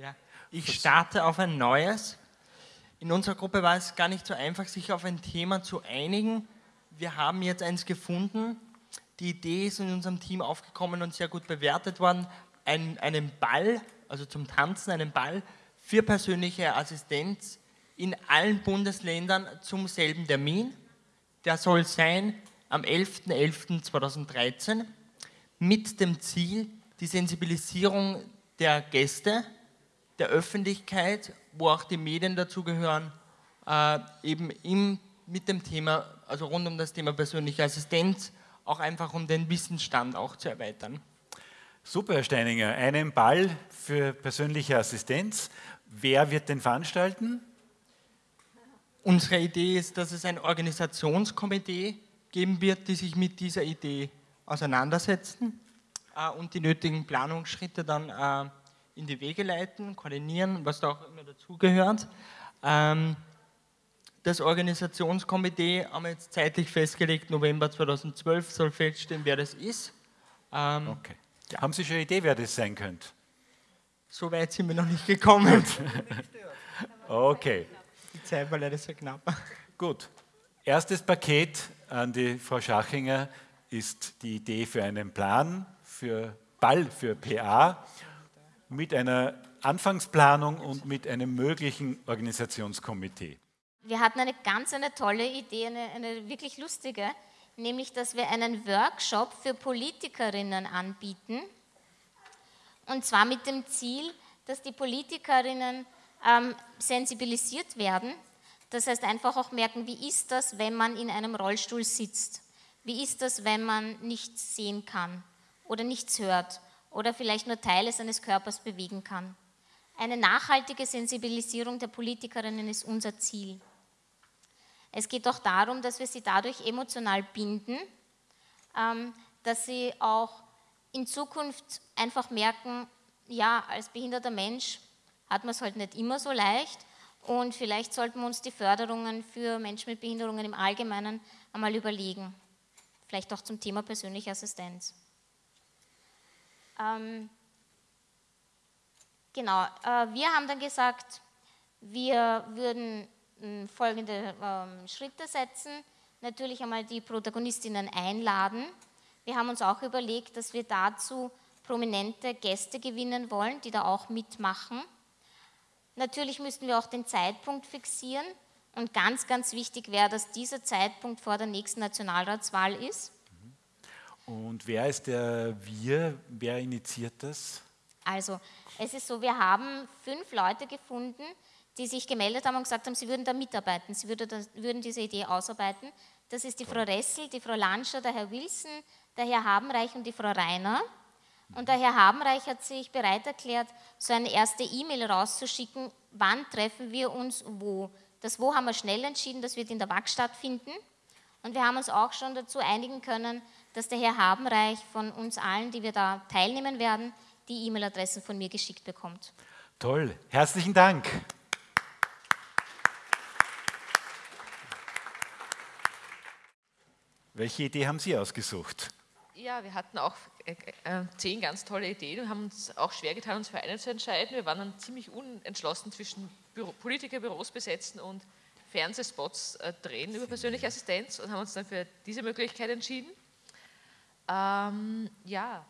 Ja, ich starte auf ein neues. In unserer Gruppe war es gar nicht so einfach, sich auf ein Thema zu einigen. Wir haben jetzt eins gefunden. Die Idee ist in unserem Team aufgekommen und sehr gut bewertet worden. Ein, einen Ball, also zum Tanzen, einen Ball für persönliche Assistenz in allen Bundesländern zum selben Termin. Der soll sein am 11.11.2013 mit dem Ziel, die Sensibilisierung der Gäste, der Öffentlichkeit, wo auch die Medien dazugehören, äh, eben im, mit dem Thema, also rund um das Thema persönliche Assistenz, auch einfach um den Wissensstand auch zu erweitern. Super, Herr Steininger. Einen Ball für persönliche Assistenz. Wer wird den veranstalten? Unsere Idee ist, dass es ein Organisationskomitee geben wird, die sich mit dieser Idee auseinandersetzen äh, und die nötigen Planungsschritte dann äh, in die Wege leiten, koordinieren, was da auch immer dazugehört. Ähm, das Organisationskomitee haben wir jetzt zeitlich festgelegt, November 2012 soll feststellen, wer das ist. Ähm, okay. Ja. Haben Sie schon eine Idee, wer das sein könnte? So weit sind wir noch nicht gekommen. okay. Die Zeit war leider sehr knapp. Gut. Erstes Paket an die Frau Schachinger ist die Idee für einen Plan für Ball für PA mit einer Anfangsplanung und mit einem möglichen Organisationskomitee. Wir hatten eine ganz eine tolle Idee, eine, eine wirklich lustige, nämlich dass wir einen Workshop für Politikerinnen anbieten. Und zwar mit dem Ziel, dass die Politikerinnen ähm, sensibilisiert werden. Das heißt einfach auch merken, wie ist das, wenn man in einem Rollstuhl sitzt? Wie ist das, wenn man nichts sehen kann oder nichts hört oder vielleicht nur Teile seines Körpers bewegen kann? Eine nachhaltige Sensibilisierung der Politikerinnen ist unser Ziel. Es geht auch darum, dass wir sie dadurch emotional binden, ähm, dass sie auch in Zukunft einfach merken, ja, als behinderter Mensch hat man es halt nicht immer so leicht und vielleicht sollten wir uns die Förderungen für Menschen mit Behinderungen im Allgemeinen einmal überlegen. Vielleicht auch zum Thema persönliche Assistenz. Ähm, genau, äh, wir haben dann gesagt, wir würden hm, folgende ähm, Schritte setzen. Natürlich einmal die Protagonistinnen einladen. Wir haben uns auch überlegt, dass wir dazu prominente Gäste gewinnen wollen, die da auch mitmachen. Natürlich müssten wir auch den Zeitpunkt fixieren und ganz, ganz wichtig wäre, dass dieser Zeitpunkt vor der nächsten Nationalratswahl ist. Und wer ist der Wir? Wer initiiert das? Also, es ist so, wir haben fünf Leute gefunden, die sich gemeldet haben und gesagt haben, sie würden da mitarbeiten, sie würden diese Idee ausarbeiten. Das ist die Frau Ressel, die Frau Lanscher, der Herr Wilson, der Herr Habenreich und die Frau Reiner. Und der Herr Habenreich hat sich bereit erklärt, so eine erste E-Mail rauszuschicken, wann treffen wir uns wo. Das Wo haben wir schnell entschieden, das wird in der WAG stattfinden. Und wir haben uns auch schon dazu einigen können, dass der Herr Habenreich von uns allen, die wir da teilnehmen werden, die E-Mail-Adressen von mir geschickt bekommt. Toll, herzlichen Dank. Welche Idee haben Sie ausgesucht? Ja, wir hatten auch äh, äh, zehn ganz tolle Ideen und haben uns auch schwer getan, uns für eine zu entscheiden. Wir waren dann ziemlich unentschlossen zwischen Büro, Politikerbüros besetzen und Fernsehspots äh, drehen über persönliche Assistenz und haben uns dann für diese Möglichkeit entschieden. Ähm, ja,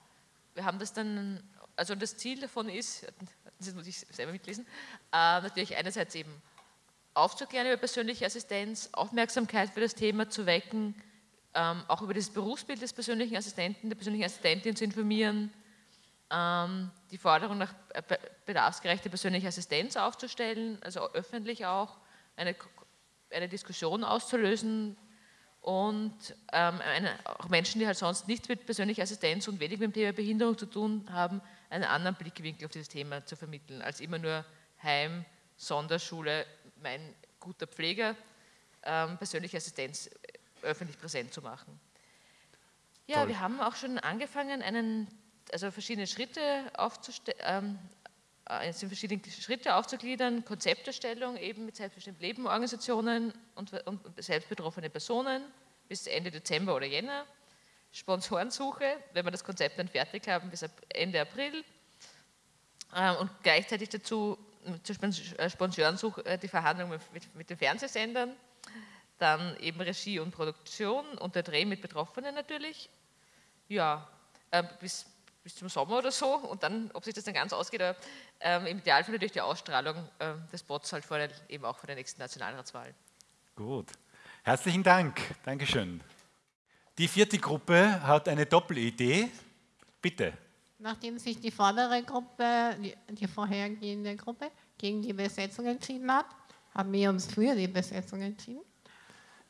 wir haben das dann, also das Ziel davon ist, das muss ich selber mitlesen, äh, natürlich einerseits eben aufzuklären über persönliche Assistenz, Aufmerksamkeit für das Thema zu wecken, ähm, auch über das Berufsbild des persönlichen Assistenten, der persönlichen Assistentin zu informieren, ähm, die Forderung nach bedarfsgerechter persönlicher Assistenz aufzustellen, also öffentlich auch eine, eine Diskussion auszulösen und ähm, eine, auch Menschen, die halt sonst nichts mit persönlicher Assistenz und wenig mit dem Thema Behinderung zu tun haben, einen anderen Blickwinkel auf dieses Thema zu vermitteln, als immer nur Heim, Sonderschule, mein guter Pfleger, ähm, persönliche Assistenz öffentlich präsent zu machen. Ja, Toll. wir haben auch schon angefangen, einen, also verschiedene Schritte aufzustellen, ähm, äh, sind verschiedene Schritte aufzugliedern, Konzepterstellung eben mit selbstbestimmten Lebenorganisationen und, und selbstbetroffene Personen bis Ende Dezember oder Jänner, Sponsorensuche, wenn wir das Konzept dann fertig haben, bis Ende April, ähm, und gleichzeitig dazu zur äh, Sponsorensuche äh, die Verhandlungen mit, mit, den Fernsehsendern, dann eben Regie und Produktion und der Dreh mit Betroffenen natürlich. Ja, äh, bis, bis zum Sommer oder so und dann, ob sich das dann ganz ausgeht, aber, ähm, im Idealfall natürlich die Ausstrahlung äh, des Bots halt vor der, eben auch vor der nächsten Nationalratswahl. Gut. Herzlichen Dank. Dankeschön. Die vierte Gruppe hat eine Doppelidee. Bitte. Nachdem sich die vordere Gruppe, die, die vorhergehende Gruppe, gegen die Besetzung entschieden hat, haben wir uns für die Besetzung entschieden.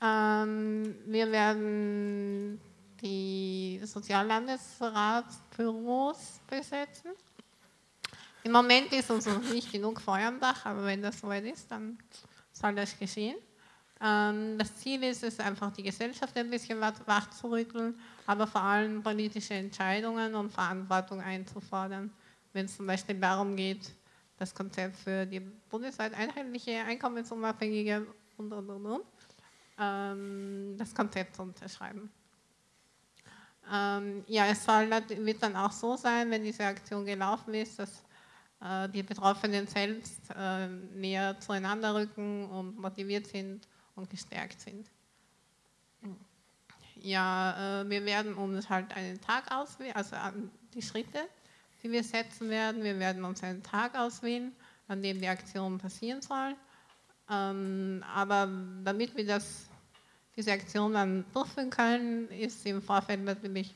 Ähm, wir werden die Soziallandesratsbüros besetzen. Im Moment ist uns noch nicht genug Feuer am Dach, aber wenn das soweit ist, dann soll das geschehen. Ähm, das Ziel ist es einfach, die Gesellschaft ein bisschen wach zu rütteln, aber vor allem politische Entscheidungen und Verantwortung einzufordern. Wenn es zum Beispiel darum geht, das Konzept für die bundesweit einheitliche, einkommensunabhängige und, und, und, und ähm, das Konzept zu unterschreiben. Ähm, ja, es soll, wird dann auch so sein, wenn diese Aktion gelaufen ist, dass äh, die Betroffenen selbst äh, näher zueinander rücken und motiviert sind und gestärkt sind. Ja, äh, wir werden uns halt einen Tag auswählen, also die Schritte, die wir setzen werden. Wir werden uns einen Tag auswählen, an dem die Aktion passieren soll. Ähm, aber damit wir das, diese Aktion dann durchführen können, ist im Vorfeld natürlich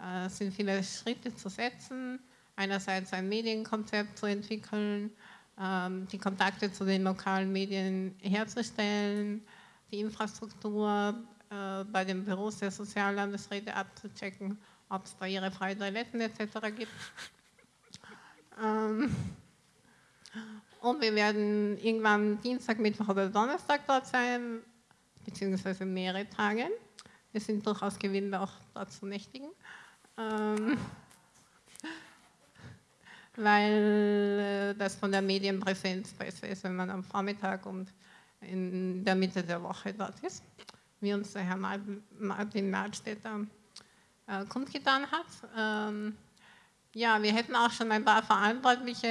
äh, sind viele Schritte zu setzen. Einerseits ein Medienkonzept zu entwickeln, ähm, die Kontakte zu den lokalen Medien herzustellen, die Infrastruktur äh, bei den Büros der Soziallandesräte abzuchecken, ob es da ihre freien Toiletten etc. gibt. Ähm, und wir werden irgendwann Dienstag, Mittwoch oder Donnerstag dort sein, beziehungsweise mehrere Tage. Wir sind durchaus gewillt, auch dort zu nächtigen. Ähm, weil äh, das von der Medienpräsenz besser ist, wenn man am Vormittag und in der Mitte der Woche dort ist, wie uns der Herr Martin Martstädter äh, kundgetan hat. Ähm, ja, wir hätten auch schon ein paar Verantwortliche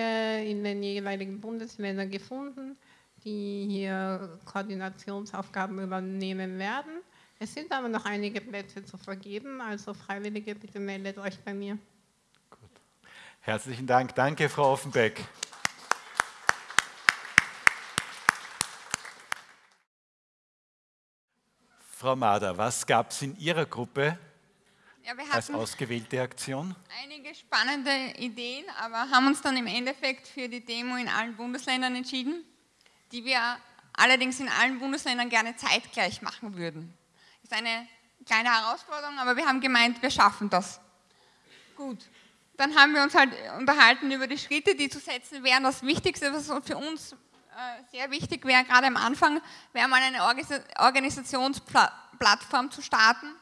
in den jeweiligen Bundesländern gefunden, die hier Koordinationsaufgaben übernehmen werden. Es sind aber noch einige Plätze zu vergeben, also Freiwillige, bitte meldet euch bei mir. Herzlichen Dank. Danke, Frau Offenbeck. Frau Mader, was gab es in Ihrer Gruppe ja, als ausgewählte Aktion? Einige spannende Ideen, aber haben uns dann im Endeffekt für die Demo in allen Bundesländern entschieden, die wir allerdings in allen Bundesländern gerne zeitgleich machen würden. Ist eine kleine Herausforderung, aber wir haben gemeint, wir schaffen das. Gut dann haben wir uns halt unterhalten über die Schritte, die zu setzen wären. Das Wichtigste, was für uns äh, sehr wichtig wäre, gerade am Anfang, wäre mal eine Organisationsplattform zu starten,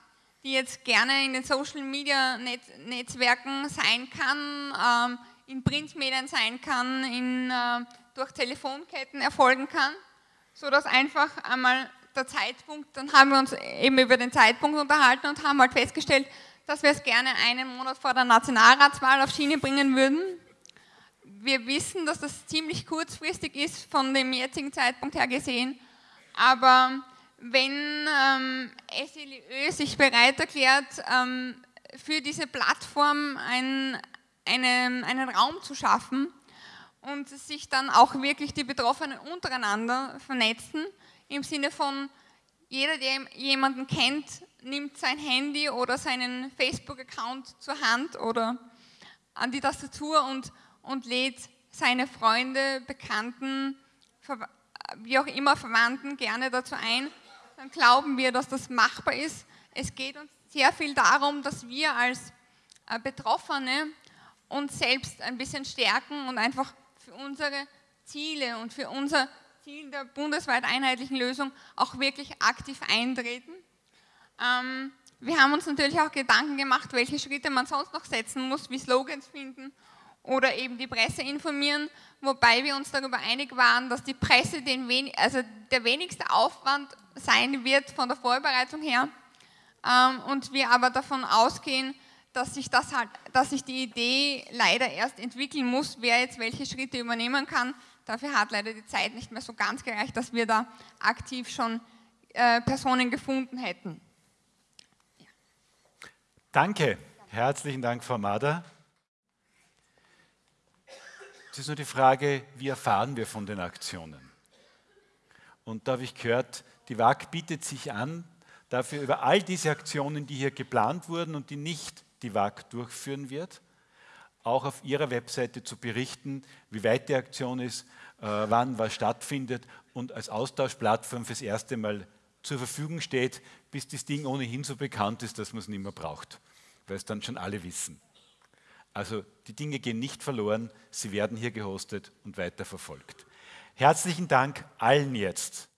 die jetzt gerne in den Social Media Netzwerken sein kann, ähm, in Printmedien sein kann, in, äh, durch Telefonketten erfolgen kann, sodass einfach einmal der Zeitpunkt, dann haben wir uns eben über den Zeitpunkt unterhalten und haben halt festgestellt, dass wir es gerne einen Monat vor der Nationalratswahl auf Schiene bringen würden. Wir wissen, dass das ziemlich kurzfristig ist, von dem jetzigen Zeitpunkt her gesehen. Aber wenn ähm, SLÖ sich bereit erklärt, ähm, für diese Plattform ein, eine, einen Raum zu schaffen und sich dann auch wirklich die Betroffenen untereinander vernetzen, im Sinne von jeder, der jemanden kennt, nimmt sein Handy oder seinen Facebook-Account zur Hand oder an die Tastatur und, und lädt seine Freunde, Bekannten, wie auch immer Verwandten gerne dazu ein, dann glauben wir, dass das machbar ist. Es geht uns sehr viel darum, dass wir als äh, Betroffene uns selbst ein bisschen stärken und einfach für unsere Ziele und für unser Ziel der bundesweit einheitlichen Lösung auch wirklich aktiv eintreten. Ähm, wir haben uns natürlich auch Gedanken gemacht, welche Schritte man sonst noch setzen muss, wie Slogans finden oder eben die Presse informieren, wobei wir uns darüber einig waren, dass die Presse den wen also der wenigste Aufwand sein wird von der Vorbereitung her ähm, und wir aber davon ausgehen, dass sich, das halt, dass sich die Idee leider erst entwickeln muss, wer jetzt welche Schritte übernehmen kann. Dafür hat leider die Zeit nicht mehr so ganz gereicht, dass wir da aktiv schon äh, Personen gefunden hätten. Ja. Danke, herzlichen Dank, Frau Mader. Es ist nur die Frage, wie erfahren wir von den Aktionen? Und da habe ich gehört, die WAG bietet sich an, dafür über all diese Aktionen, die hier geplant wurden und die nicht die WAG durchführen wird, auch auf ihrer Webseite zu berichten, wie weit die Aktion ist, äh, wann was stattfindet und als Austauschplattform fürs erste Mal zur Verfügung steht, bis das Ding ohnehin so bekannt ist, dass man es nicht mehr braucht, weil es dann schon alle wissen. Also die Dinge gehen nicht verloren, sie werden hier gehostet und weiterverfolgt. Herzlichen Dank allen jetzt